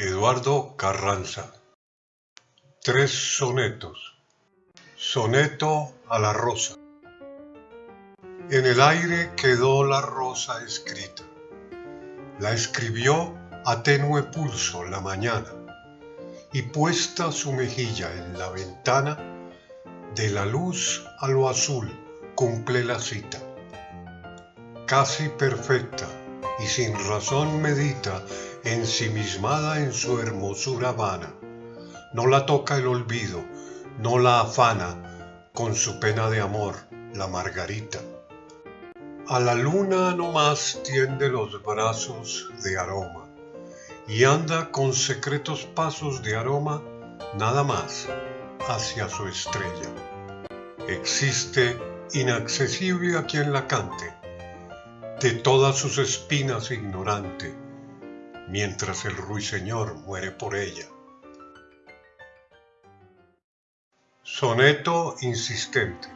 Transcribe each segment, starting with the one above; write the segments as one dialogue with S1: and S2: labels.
S1: Eduardo Carranza. Tres sonetos. Soneto a la rosa. En el aire quedó la rosa escrita. La escribió a tenue pulso la mañana y puesta su mejilla en la ventana, de la luz a lo azul cumple la cita. Casi perfecta y sin razón medita ensimismada en su hermosura vana. No la toca el olvido, no la afana con su pena de amor, la margarita. A la luna no más tiende los brazos de aroma y anda con secretos pasos de aroma nada más hacia su estrella. Existe inaccesible a quien la cante, de todas sus espinas ignorante, mientras el ruiseñor muere por ella. Soneto insistente.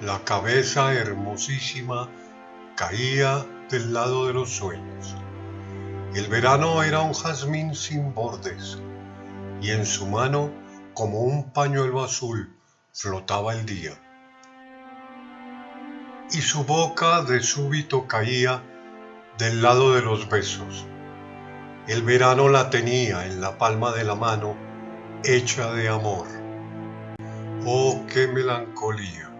S1: La cabeza hermosísima caía del lado de los sueños. El verano era un jazmín sin bordes y en su mano, como un pañuelo azul, flotaba el día. Y su boca de súbito caía del lado de los besos. El verano la tenía en la palma de la mano, hecha de amor. Oh, qué melancolía.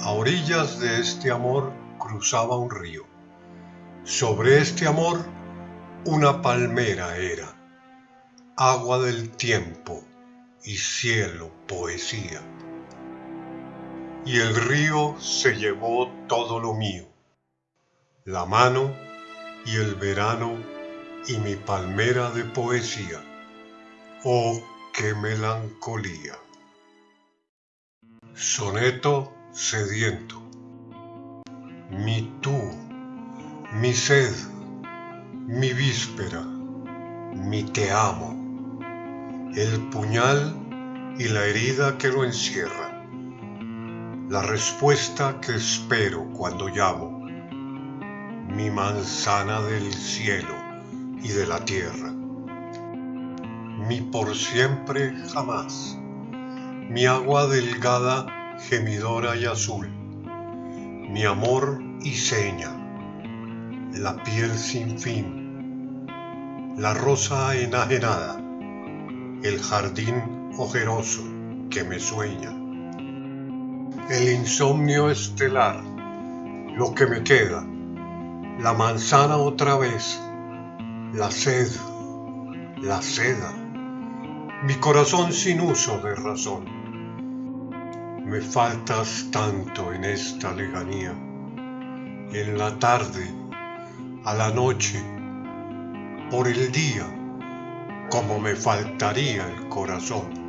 S1: A orillas de este amor cruzaba un río. Sobre este amor una palmera era, agua del tiempo y cielo poesía. Y el río se llevó todo lo mío la mano y el verano y mi palmera de poesía. Oh, qué melancolía. Soneto sediento. Mi tú, mi sed, mi víspera, mi te amo, el puñal y la herida que lo encierra, la respuesta que espero cuando llamo. Mi manzana del cielo y de la tierra, mi por siempre jamás, mi agua delgada, gemidora y azul, mi amor y seña, la piel sin fin, la rosa enajenada, el jardín ojeroso que me sueña, el insomnio estelar, lo que me queda, la manzana otra vez, la sed, la seda, mi corazón sin uso de razón. Me faltas tanto en esta lejanía, en la tarde, a la noche, por el día, como me faltaría el corazón.